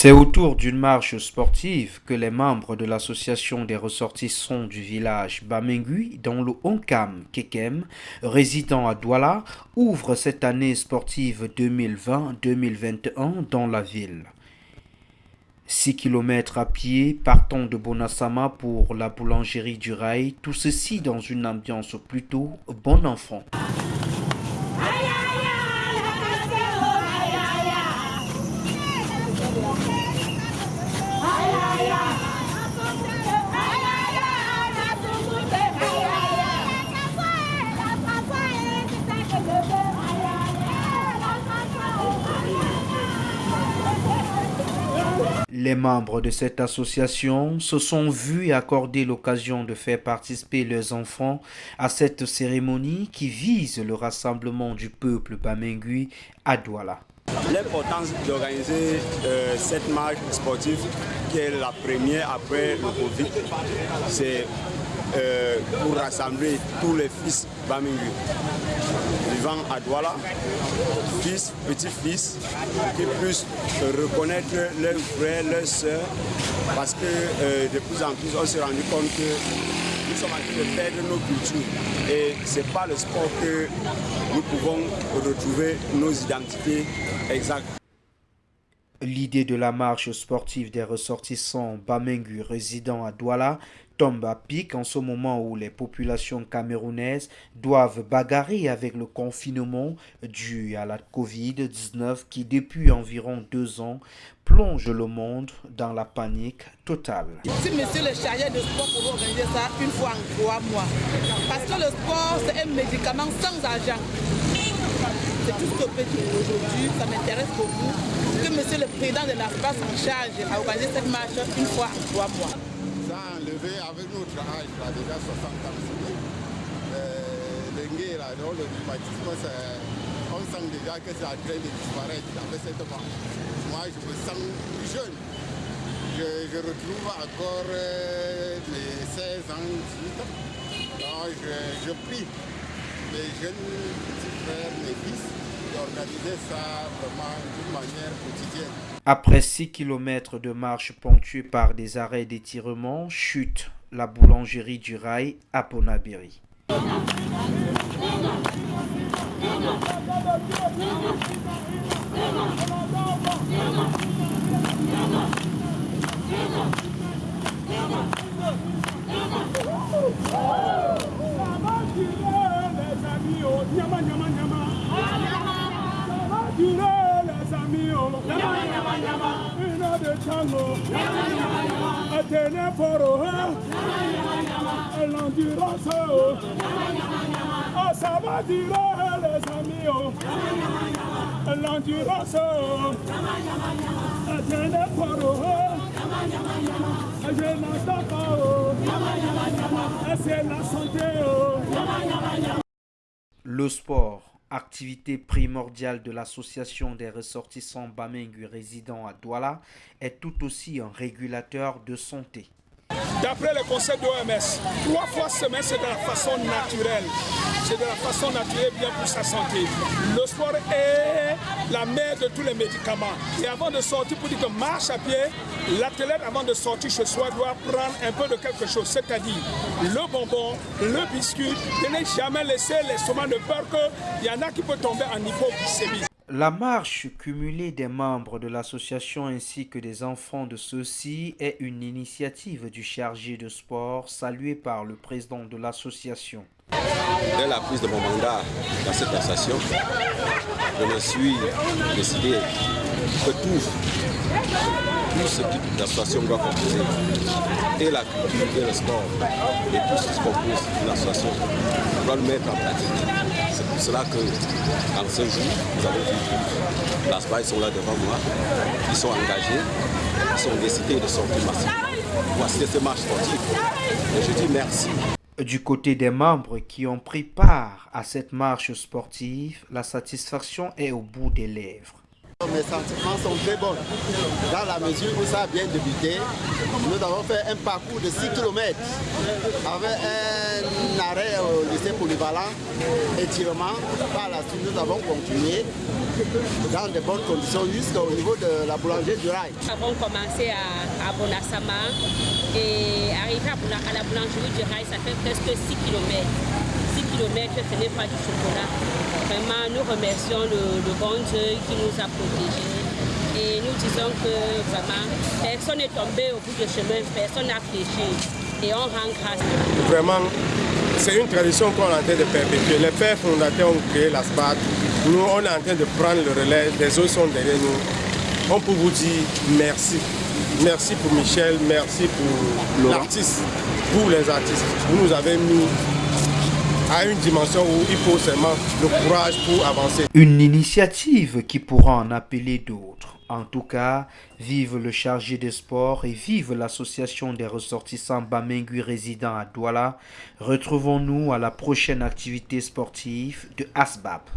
C'est autour d'une marche sportive que les membres de l'association des ressortissants du village Bamengui, dans le Onkam Kekem, résidant à Douala, ouvrent cette année sportive 2020-2021 dans la ville. 6 km à pied partant de Bonassama pour la boulangerie du Rail, tout ceci dans une ambiance plutôt bon enfant. Les membres de cette association se sont vus accorder l'occasion de faire participer leurs enfants à cette cérémonie qui vise le rassemblement du peuple bamengui à Douala. L'importance d'organiser euh, cette marche sportive qui est la première après le Covid, c'est euh, pour rassembler tous les fils Bamingu vivant à Douala, fils, petits-fils, qui puissent reconnaître leurs frères, leurs sœurs, parce que euh, de plus en plus on s'est rendu compte que nous sommes en train de perdre nos cultures et ce n'est pas le sport que nous pouvons retrouver nos identités exactes. L'idée de la marche sportive des ressortissants Bamengu résidant à Douala tombe à pic en ce moment où les populations camerounaises doivent bagarrer avec le confinement dû à la Covid-19 qui depuis environ deux ans plonge le monde dans la panique totale. Si monsieur le chargé de sport pour organiser ça une fois en trois mois, parce que le sport c'est un médicament sans argent. C'est tout ce que peut dire aujourd'hui, ça m'intéresse beaucoup que monsieur le président de la France en charge a organisé cette marche une fois en trois mois avec notre âge, là, déjà 60 ans. Euh, là, le rhumatisme, on sent déjà que c'est en train de disparaître avec cette marche. Moi, je me sens jeune. Je, retrouve encore euh, mes 16 ans, 18 ans. Je, je prie mes jeunes petits frères, mes fils, d'organiser ça vraiment d'une manière quotidienne. Après 6 km de marche ponctuée par des arrêts d'étirement, chute la boulangerie du rail à Ponabiri. chango atene foro l'endurance oh ça va les amis oh l'endurance atene foro je n'entends pas oh c'est la oh le sport activité primordiale de l'association des ressortissants Bamengu résidant à Douala, est tout aussi un régulateur de santé. D'après le conseil de l'OMS, trois fois semaine, c'est de la façon naturelle. C'est de la façon naturelle bien pour sa santé. Le sport est la mère de tous les médicaments. Et avant de sortir, pour dire que marche à pied, l'athlète, avant de sortir chez soi, doit prendre un peu de quelque chose, c'est-à-dire le bonbon, le biscuit. Ne jamais laisser l'estomac de peur qu'il y en a qui peuvent tomber en hypoglycémie. La marche cumulée des membres de l'association ainsi que des enfants de ceux-ci est une initiative du chargé de sport saluée par le président de l'association. Dès la prise de mon mandat dans cette association, je me suis décidé que tout, ce que l'association doit composer, et la culture et le sport, et tout ce qui compose l'association, doit le mettre en pratique. Pour cela que, en ce jour, vous avez vu, las ils sont là devant moi, ils sont engagés, ils sont décidés de sortir massivement. Voici cette marche sportive. Et je dis merci. Du côté des membres qui ont pris part à cette marche sportive, la satisfaction est au bout des lèvres. Mes sentiments sont très bons. Dans la mesure où ça a bien débuté, nous avons fait un parcours de 6 km avec un arrêt au lycée polyvalent, étirement. Par la suite, nous avons continué dans de bonnes conditions jusqu'au niveau de la boulangerie du rail. Nous avons commencé à, à Bonasama et arrivé à, la boulangerie du rail, ça fait presque 6 km. 6 km, ce n'est pas du chocolat. Vraiment, nous remercions le, le bon Dieu qui nous a protégés. Et nous disons que vraiment, personne n'est tombé au bout du chemin, personne n'a fléchi. Et on rend grâce. Vraiment, c'est une tradition qu'on est en train de perpétuer. Les pères fondateurs ont créé la SPAT. Nous, on est en train de prendre le relais. Les autres sont derrière nous. On peut vous dire merci. Merci pour Michel, merci pour l'artiste, pour les artistes. Vous nous avez mis à une dimension où il faut seulement le courage pour avancer. Une initiative qui pourra en appeler d'autres. En tout cas, vive le chargé des sports et vive l'association des ressortissants Bamengui résidents à Douala. Retrouvons-nous à la prochaine activité sportive de ASBAP.